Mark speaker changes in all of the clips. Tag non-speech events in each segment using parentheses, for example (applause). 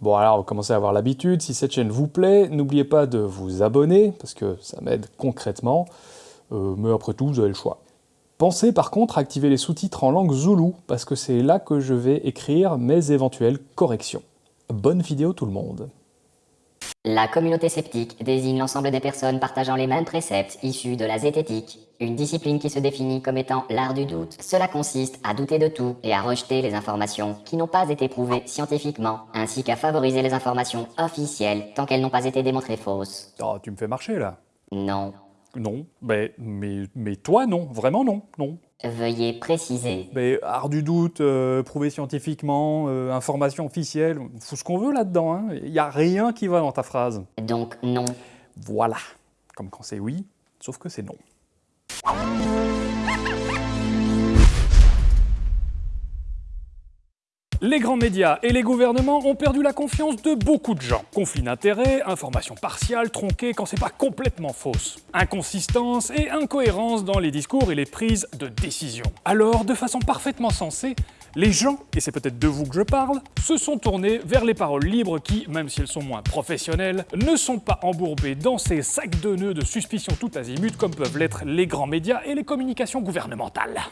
Speaker 1: Bon alors, commencez à avoir l'habitude, si cette chaîne vous plaît, n'oubliez pas de vous abonner, parce que ça m'aide concrètement, euh, mais après tout, vous avez le choix. Pensez par contre à activer les sous-titres en langue zoulou, parce que c'est là que je vais écrire mes éventuelles corrections. Bonne vidéo tout le monde
Speaker 2: La communauté sceptique désigne l'ensemble des personnes partageant les mêmes préceptes issus de la zététique, une discipline qui se définit comme étant l'art du doute. Cela consiste à douter de tout et à rejeter les informations qui n'ont pas été prouvées scientifiquement, ainsi qu'à favoriser les informations officielles tant qu'elles n'ont pas été démontrées fausses.
Speaker 1: Oh, tu me fais marcher là
Speaker 2: Non.
Speaker 1: Non, mais, mais, mais toi non, vraiment non, non.
Speaker 2: Veuillez préciser.
Speaker 1: Mais art du doute, euh, prouvé scientifiquement, euh, information officielle, on fout ce qu'on veut là-dedans, hein. Il n'y a rien qui va dans ta phrase.
Speaker 2: Donc non.
Speaker 1: Voilà. Comme quand c'est oui, sauf que c'est non. Les grands médias et les gouvernements ont perdu la confiance de beaucoup de gens. Conflits d'intérêts, informations partiales, tronquées quand c'est pas complètement fausse. Inconsistance et incohérence dans les discours et les prises de décision. Alors, de façon parfaitement sensée, les gens, et c'est peut-être de vous que je parle, se sont tournés vers les paroles libres qui, même si elles sont moins professionnelles, ne sont pas embourbées dans ces sacs de nœuds de suspicion tout azimut comme peuvent l'être les grands médias et les communications gouvernementales.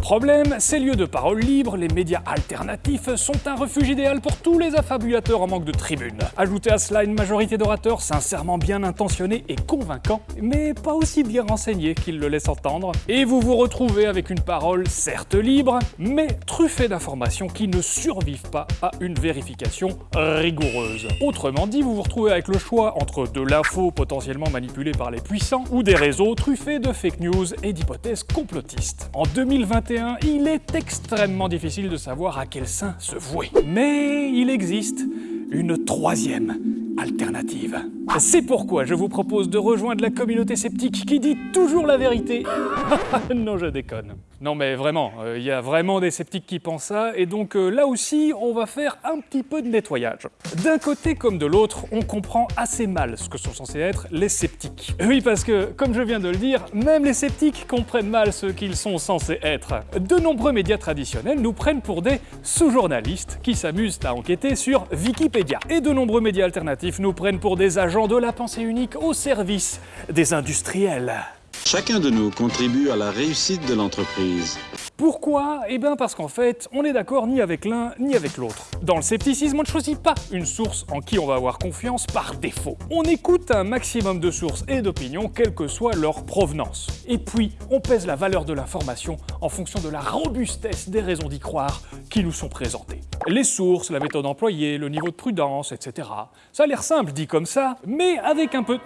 Speaker 1: Problème, ces lieux de parole libre, les médias alternatifs, sont un refuge idéal pour tous les affabulateurs en manque de tribune. Ajoutez à cela une majorité d'orateurs sincèrement bien intentionnés et convaincants, mais pas aussi bien renseignés qu'ils le laissent entendre, et vous vous retrouvez avec une parole certes libre, mais truffée d'informations qui ne survivent pas à une vérification rigoureuse. Autrement dit, vous vous retrouvez avec le choix entre de l'info potentiellement manipulée par les puissants, ou des réseaux truffés de fake news et d'hypothèses complotistes. En 2021, il est extrêmement difficile de savoir à quel sein se vouer. Mais il existe une troisième alternative. C'est pourquoi je vous propose de rejoindre la communauté sceptique qui dit toujours la vérité. (laughs) non, je déconne. Non mais vraiment, il euh, y a vraiment des sceptiques qui pensent ça, et donc euh, là aussi, on va faire un petit peu de nettoyage. D'un côté comme de l'autre, on comprend assez mal ce que sont censés être les sceptiques. Oui, parce que, comme je viens de le dire, même les sceptiques comprennent mal ce qu'ils sont censés être. De nombreux médias traditionnels nous prennent pour des sous-journalistes qui s'amusent à enquêter sur Wikipédia. Et de nombreux médias alternatifs nous prennent pour des agents de la pensée unique au service des industriels.
Speaker 3: Chacun de nous contribue à la réussite de l'entreprise.
Speaker 1: Pourquoi Eh bien parce qu'en fait, on n'est d'accord ni avec l'un ni avec l'autre. Dans le scepticisme, on ne choisit pas une source en qui on va avoir confiance par défaut. On écoute un maximum de sources et d'opinions, quelle que soit leur provenance. Et puis, on pèse la valeur de l'information en fonction de la robustesse des raisons d'y croire qui nous sont présentées. Les sources, la méthode employée, le niveau de prudence, etc. Ça a l'air simple dit comme ça, mais avec un peu...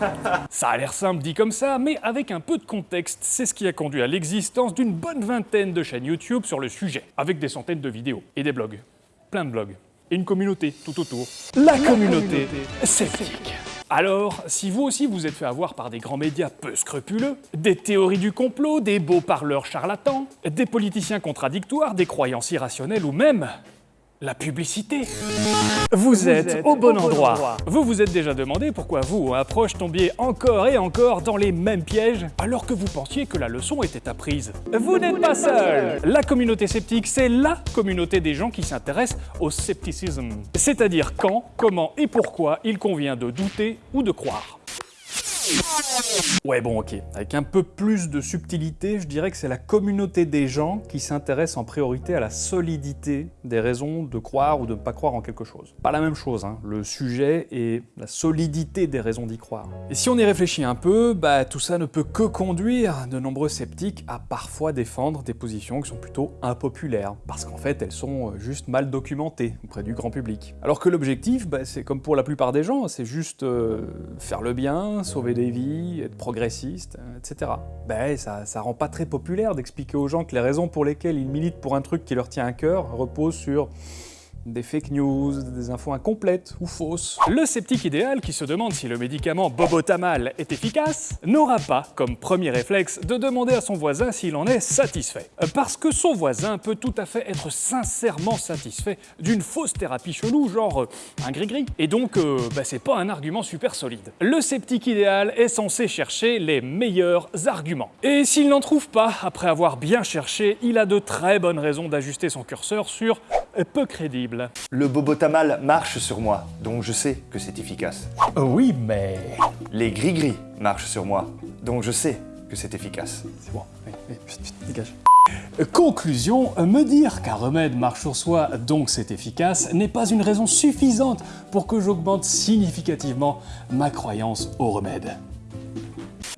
Speaker 1: (laughs) Ça a l'air simple dit comme ça, mais avec un peu de contexte, c'est ce qui a conduit à l'existence d'une bonne vingtaine de chaînes YouTube sur le sujet, avec des centaines de vidéos et des blogs. Plein de blogs. Et une communauté tout autour. La, communauté, sceptique. Alors, si vous aussi vous êtes fait avoir par des grands médias peu scrupuleux, des théories du complot, des beaux parleurs charlatans, des politiciens contradictoires, des croyances irrationnelles ou même la publicité. Vous, êtes, au bon, endroit. Vous vous êtes déjà demandé pourquoi vous, approche, tombiez encore et encore dans les mêmes pièges alors que vous pensiez que la leçon était apprise. Vous n'êtes pas seul La communauté sceptique, c'est LA communauté des gens qui s'intéressent au scepticisme. C'est-à-dire quand, comment et pourquoi il convient de douter ou de croire. Ouais bon ok, avec un peu plus de subtilité, je dirais que c'est la communauté des gens qui s'intéressent en priorité à la solidité des raisons de croire ou de ne pas croire en quelque chose. Pas la même chose, hein. le sujet est la solidité des raisons d'y croire. Et si on y réfléchit un peu, bah tout ça ne peut que conduire de nombreux sceptiques à parfois défendre des positions qui sont plutôt impopulaires, parce qu'en fait elles sont euh, juste mal documentées auprès du grand public. Alors que l'objectif, bah, c'est comme pour la plupart des gens, c'est juste euh, faire le bien, sauver des vies, être progressiste, euh, etc. Ben ça, ça rend pas très populaire d'expliquer aux gens que les raisons pour lesquelles ils militent pour un truc qui leur tient à cœur reposent sur des fake news, des infos incomplètes ou fausses. Le sceptique idéal qui se demande si le médicament Bobotamal est efficace n'aura pas comme premier réflexe de demander à son voisin s'il en est satisfait. Parce que son voisin peut tout à fait être sincèrement satisfait d'une fausse thérapie chelou, genre euh, un gris-gris. Et donc, euh, bah, c'est pas un argument super solide. Le sceptique idéal est censé chercher les meilleurs arguments. Et s'il n'en trouve pas, après avoir bien cherché, il a de très bonnes raisons d'ajuster son curseur sur peu crédible fiable.
Speaker 4: Le bobotamal marche sur moi, donc je sais que c'est efficace.
Speaker 1: Oui, mais...
Speaker 4: Les gris-gris marchent sur moi, donc je sais que c'est efficace.
Speaker 1: C'est bon, allez, allez, vite, vite, dégage. Conclusion, me dire qu'un remède marche sur soi, donc c'est efficace, n'est pas une raison suffisante pour que j'augmente significativement ma croyance au remède.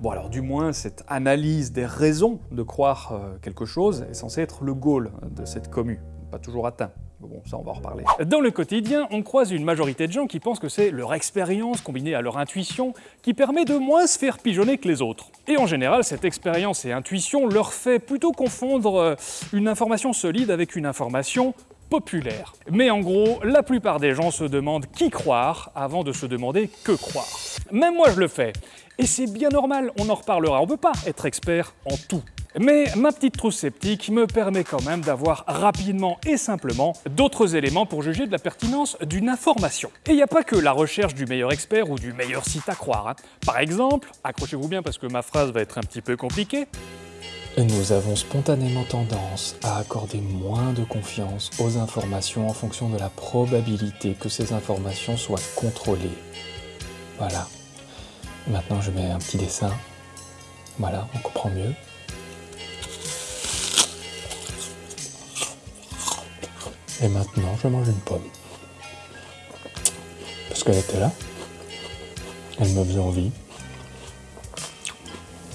Speaker 1: Bon alors du moins, cette analyse des raisons de croire euh, quelque chose est censée être le goal de cette commu, pas toujours atteint. Bon, ça on va en reparler. Dans le quotidien, on croise une majorité de gens qui pensent que c'est leur expérience combinée à leur intuition qui permet de moins se faire pigeonner que les autres. Et en général, cette expérience et intuition leur fait plutôt confondre euh, une information solide avec une information populaire. Mais en gros, la plupart des gens se demandent qui croire avant de se demander que croire. Même moi je le fais. Et c'est bien normal, on en reparlera, on peut pas être expert en tout. Mais ma petite trousse sceptique me permet quand même d'avoir rapidement et simplement d'autres éléments pour juger de la pertinence d'une information. Et il n'y a pas que la recherche du meilleur expert ou du meilleur site à croire. hein. Par exemple, accrochez-vous bien parce que ma phrase va être un petit peu compliquée,
Speaker 5: Nous avons spontanément tendance à accorder moins de confiance aux informations en fonction de la probabilité que ces informations soient contrôlées. Voilà. Maintenant, je mets un petit dessin. Voilà, on comprend mieux. Et maintenant, je mange une pomme. Parce qu'elle était là. Elle me faisait envie.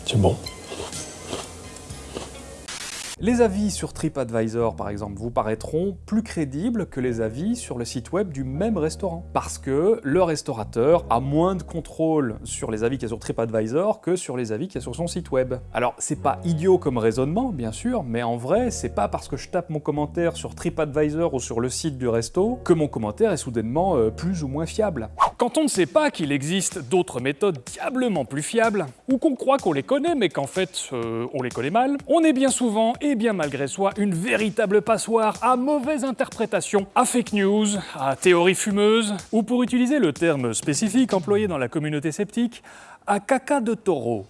Speaker 5: C'est bon.
Speaker 1: Les avis sur TripAdvisor, par exemple, vous paraîtront plus crédibles que les avis sur le site web du même restaurant. Parce que le restaurateur a moins de contrôle sur les avis qu'il y a sur TripAdvisor que sur les avis qu'il y a sur son site web. Alors, c'est pas idiot comme raisonnement, bien sûr, mais en vrai, c'est pas parce que je tape mon commentaire sur TripAdvisor ou sur le site du resto que mon commentaire est soudainement euh, plus ou moins fiable. Quand on ne sait pas qu'il existe d'autres méthodes diablement plus fiables, ou qu'on croit qu'on les connaît mais qu'en fait euh, on les connaît mal, on est bien souvent et bien malgré soi une véritable passoire à mauvaise interprétation, à fake news, à théorie fumeuse, ou pour utiliser le terme spécifique employé dans la communauté sceptique, à caca de taureau.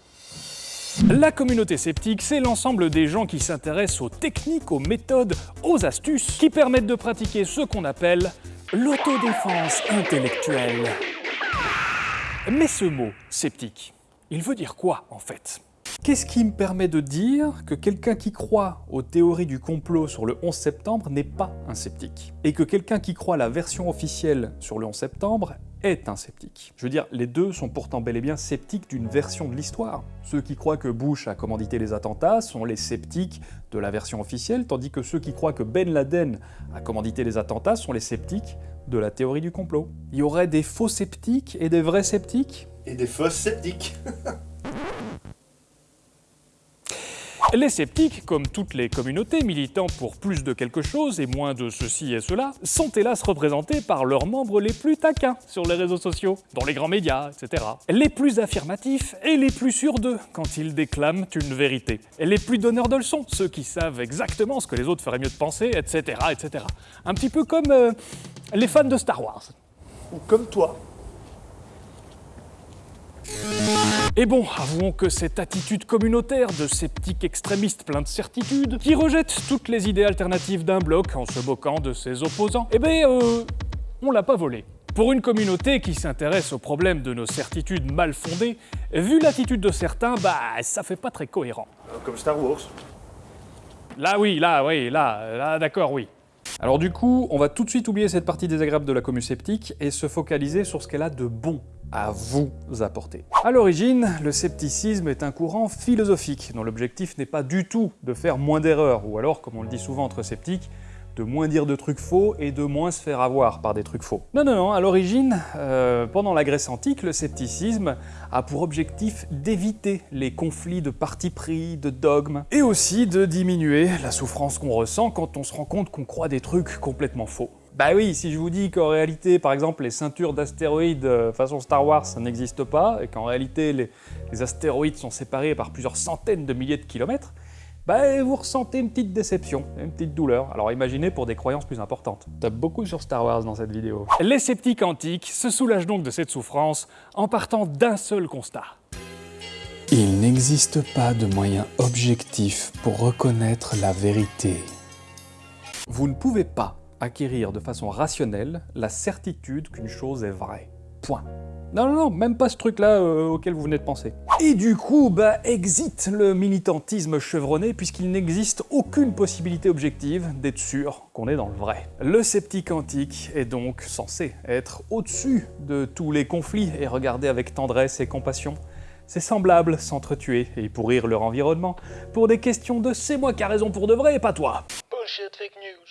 Speaker 1: La communauté sceptique, c'est l'ensemble des gens qui s'intéressent aux techniques, aux méthodes, aux astuces qui permettent de pratiquer ce qu'on appelle l'autodéfense intellectuelle. Mais ce mot, sceptique, il veut dire quoi en fait Qu'est-ce qui me permet de dire que quelqu'un qui croit aux théories du complot sur le 11 septembre n'est pas un sceptique Et que quelqu'un qui croit la version officielle sur le 11 septembre est un sceptique. Je veux dire, les deux sont pourtant bel et bien sceptiques d'une version de l'histoire. Ceux qui croient que Bush a commandité les attentats sont les sceptiques de la version officielle, tandis que ceux qui croient que Ben Laden a commandité les attentats sont les sceptiques de la théorie du complot. Il y aurait des faux sceptiques et des vrais sceptiques
Speaker 4: Et des fausses sceptiques. (laughs)
Speaker 1: Les sceptiques, comme toutes les communautés militant pour plus de quelque chose et moins de ceci et cela, sont hélas représentés par leurs membres les plus taquins sur les réseaux sociaux, dans les grands médias, etc. Les plus affirmatifs et les plus sûrs d'eux quand ils déclament une vérité. Les plus donneurs de leçons, ceux qui savent exactement ce que les autres feraient mieux de penser, etc. etc. Un petit peu comme euh, les fans de Star Wars.
Speaker 4: Ou comme toi.
Speaker 1: Et bon, avouons que cette attitude communautaire de sceptiques extrémistes plein de certitudes, qui rejette toutes les idées alternatives d'un bloc en se moquant de ses opposants, eh ben, euh, on l'a pas volé. Pour une communauté qui s'intéresse au problème de nos certitudes mal fondées, vu l'attitude de certains, bah ça fait pas très cohérent.
Speaker 4: Comme Star Wars.
Speaker 1: Là oui, là oui, là, là d'accord, oui. Alors du coup, on va tout de suite oublier cette partie désagréable de la commu sceptique et se focaliser sur ce qu'elle a de bon à vous apporter. À l'origine, le scepticisme est un courant philosophique dont l'objectif n'est pas du tout de faire moins d'erreurs, ou alors, comme on le dit souvent entre sceptiques, de moins dire de trucs faux et de moins se faire avoir par des trucs faux. Non, non, non, à l'origine, euh, pendant la Grèce antique, le scepticisme a pour objectif d'éviter les conflits de parti pris, de dogmes, et aussi de diminuer la souffrance qu'on ressent quand on se rend compte qu'on croit des trucs complètement faux. Bah oui, si je vous dis qu'en réalité, par exemple, les ceintures d'astéroïdes euh, façon Star Wars, ça n'existe pas, et qu'en réalité, les, les astéroïdes sont séparés par plusieurs centaines de milliers de kilomètres, bah vous ressentez une petite déception, une petite douleur. Alors imaginez pour des croyances plus importantes. T'as beaucoup sur Star Wars dans cette vidéo. Les sceptiques antiques se soulagent donc de cette souffrance en partant d'un seul constat.
Speaker 5: Il n'existe pas de moyen objectif pour reconnaître la vérité.
Speaker 1: Vous ne pouvez pas acquérir de façon rationnelle la certitude qu'une chose est vraie. Point. Non, non, non, même pas ce truc-là euh, auquel vous venez de penser. Et du coup, bah, exit le militantisme chevronné puisqu'il n'existe aucune possibilité objective d'être sûr qu'on est dans le vrai. Le sceptique antique est donc censé être au-dessus de tous les conflits et regarder avec tendresse et compassion ses semblables s'entretuer et pourrir leur environnement pour des questions de c'est moi qui a raison pour de vrai et pas toi.
Speaker 6: Bullshit, fake news.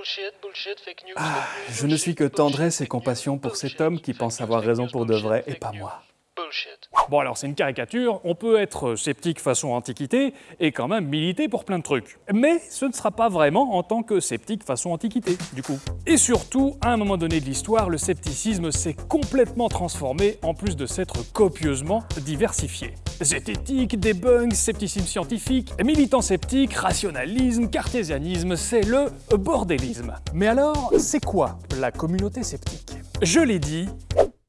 Speaker 1: Ah,
Speaker 6: fake news,
Speaker 1: je ne suis que tendresse et compassion pour cet homme qui pense
Speaker 6: news,
Speaker 1: avoir raison
Speaker 6: news,
Speaker 1: pour de vrai et pas moi.
Speaker 6: Bullshit.
Speaker 1: Bon alors c'est une caricature, on peut être sceptique façon antiquité et quand même militer pour plein de trucs. Mais ce ne sera pas vraiment en tant que sceptique façon antiquité, du coup. Et surtout, à un moment donné de l'histoire, le scepticisme s'est complètement transformé en plus de s'être copieusement diversifié. Zététique, debunk, scepticisme scientifique, militant sceptique, rationalisme, cartésianisme, c'est le bordélisme. Mais alors, c'est quoi la communauté sceptique Je l'ai dit,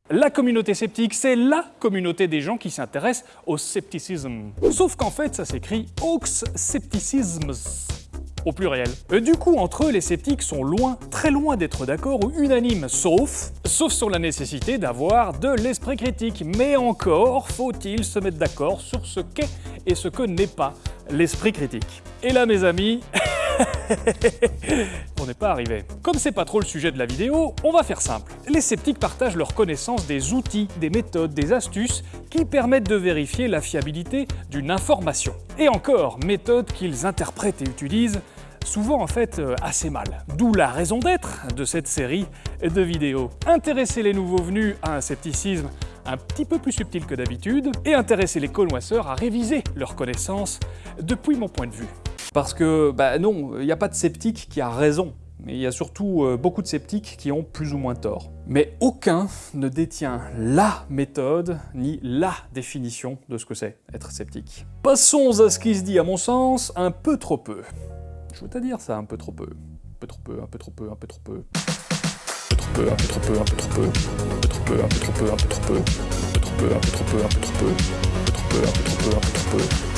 Speaker 1: la communauté sceptique, c'est LA communauté des gens qui s'intéressent au scepticisme. Sauf qu'en fait, ça s'écrit Aux Scepticisms au pluriel. Euh, Du coup, entre eux, les sceptiques sont loin, très loin d'être d'accord ou unanimes, sauf, sauf sur la nécessité d'avoir de l'esprit critique. Mais encore faut-il se mettre d'accord sur ce qu'est et ce que n'est pas l'esprit critique. Et là, mes amis, (laughs) on n'est pas arrivé. Comme c'est pas trop le sujet de la vidéo, on va faire simple. Les sceptiques partagent leur connaissance des outils, des méthodes, des astuces qui permettent de vérifier la fiabilité d'une information. Et encore, méthodes qu'ils interprètent et utilisent souvent en fait euh, assez mal. D'où la raison d'être de cette série de vidéos. Intéresser les nouveaux venus à un scepticisme un petit peu plus subtil que d'habitude et intéresser les connoisseurs à réviser leurs connaissances depuis mon point de vue. Parce que, bah non, il n'y a pas de sceptique qui a raison, mais il y a surtout euh, beaucoup de sceptiques qui ont plus ou moins tort. Mais aucun ne détient LA méthode ni LA définition de ce que c'est être sceptique. Passons à ce qui se dit à mon sens un peu trop peu. Je veux te dire ça un peu trop peu. Un peu trop peu, un peu trop peu, un peu trop peu. Un peu trop peu, un peu trop peu, un peu trop peu. Un peu trop peu, un peu trop peu, un peu trop peu. Un peu trop peu, un peu trop peu, un peu trop peu. Un peu trop peu, un peu trop peu, un peu trop peu.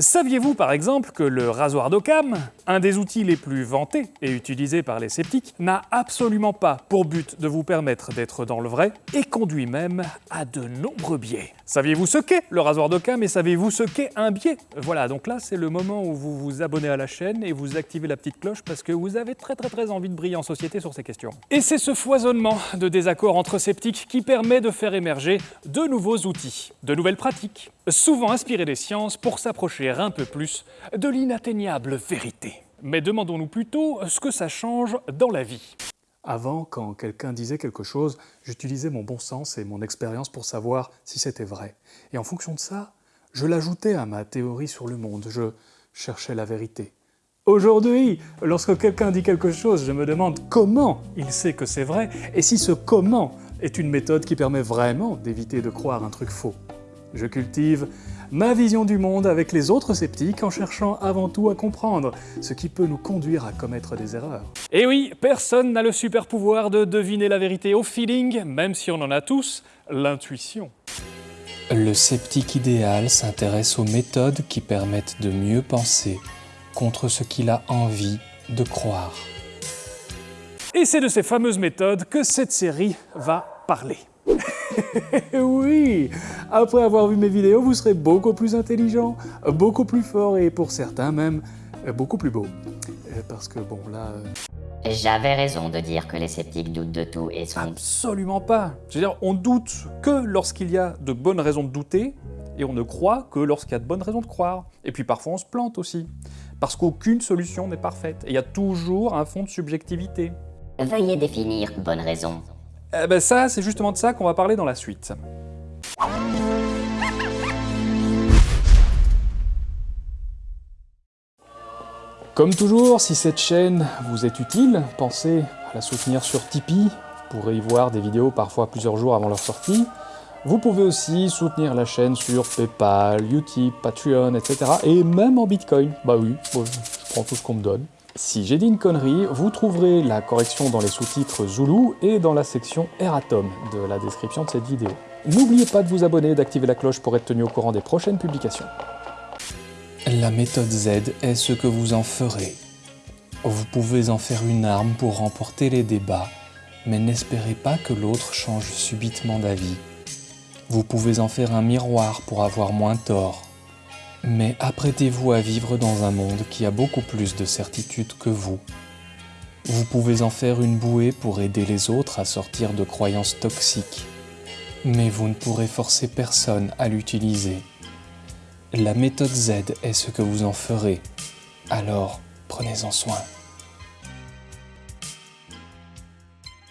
Speaker 1: Saviez-vous par exemple que le rasoir d'Occam, un des outils les plus vantés et utilisés par les sceptiques, n'a absolument pas pour but de vous permettre d'être dans le vrai et conduit même à de nombreux biais? Saviez-vous ce qu'est le rasoir d'Occam et savez-vous ce qu'est un biais? Voilà, donc là c'est le moment où vous vous abonnez à la chaîne et vous activez la petite cloche parce que vous avez très très très envie de briller en société sur ces questions. Et c'est ce foisonnement de désaccords entre sceptiques qui permet de faire émerger de nouveaux outils, de nouvelles pratiques, souvent inspirées des sciences pour s'approcher un peu plus de l'inatteignable vérité. Mais demandons-nous plutôt ce que ça change dans la vie. Avant, quand quelqu'un disait quelque chose, j'utilisais mon bon sens et mon expérience pour savoir si c'était vrai. Et en fonction de ça, je l'ajoutais à ma théorie sur le monde, je cherchais la vérité. Aujourd'hui, lorsque quelqu'un dit quelque chose, je me demande comment il sait que c'est vrai et si ce comment est une méthode qui permet vraiment d'éviter de croire un truc faux. Je cultive ma vision du monde avec les autres sceptiques en cherchant avant tout à comprendre ce qui peut nous conduire à commettre des erreurs. Et oui, personne n'a le super pouvoir de deviner la vérité au feeling, même si on en a tous l'intuition.
Speaker 5: Le sceptique idéal s'intéresse aux méthodes qui permettent de mieux penser contre ce qu'il a envie de croire.
Speaker 1: Et c'est de ces fameuses méthodes que cette série va parler. (laughs) oui Après avoir vu mes vidéos, vous serez beaucoup plus intelligent, beaucoup plus fort et pour certains même, beaucoup plus beau. Euh, Parce que bon là... euh,
Speaker 2: J'avais raison de dire que les sceptiques doutent de tout et sont...
Speaker 1: Absolument pas. Je veux dire, on doute que lorsqu'il y a de bonnes raisons de douter, et on ne croit que lorsqu'il y a de bonnes raisons de croire. Et puis parfois on se plante aussi. Parce qu'aucune solution n'est parfaite. Et il y a toujours un fond de subjectivité.
Speaker 2: Veuillez définir bonne raison.
Speaker 1: Eh ben ça, c'est justement de ça qu'on va parler dans la suite. Comme toujours, si cette chaîne vous est utile, pensez à la soutenir sur Tipeee. Vous pourrez y voir des vidéos parfois plusieurs jours avant leur sortie. Vous pouvez aussi soutenir la chaîne sur Paypal, Utip, Patreon, etc. Et même en Bitcoin. Bah oui, je prends tout ce qu'on me donne. Si j'ai dit une connerie, vous trouverez la correction dans les sous-titres Zulu et dans la section Eratom de la description de cette vidéo. N'oubliez pas de vous abonner et d'activer la cloche pour être tenu au courant des prochaines publications.
Speaker 5: La méthode Z est ce que vous en ferez.
Speaker 1: Vous pouvez en faire une arme pour remporter les débats, mais n'espérez pas que l'autre change subitement d'avis. Vous pouvez en faire un miroir pour avoir moins tort. Mais apprêtez-vous à vivre dans un monde qui a beaucoup plus de certitude que vous. Vous pouvez en faire une bouée pour aider les autres à sortir de croyances toxiques. Mais vous ne pourrez forcer personne à l'utiliser. La méthode Z est ce que vous en ferez. Alors, prenez-en soin.